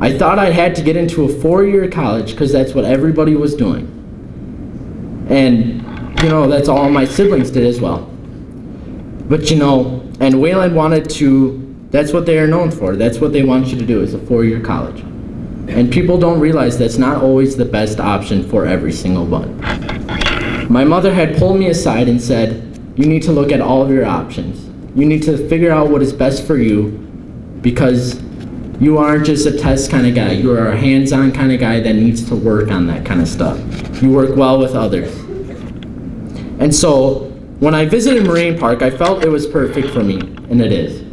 I thought I had to get into a four-year college because that's what everybody was doing. And, you know, that's all my siblings did as well. But, you know, and Wayland wanted to, that's what they are known for. That's what they want you to do is a four-year college. And people don't realize that's not always the best option for every single one. My mother had pulled me aside and said, you need to look at all of your options. You need to figure out what is best for you because you aren't just a test kind of guy. You are a hands-on kind of guy that needs to work on that kind of stuff. You work well with others. And so when I visited Marine Park, I felt it was perfect for me, and it is.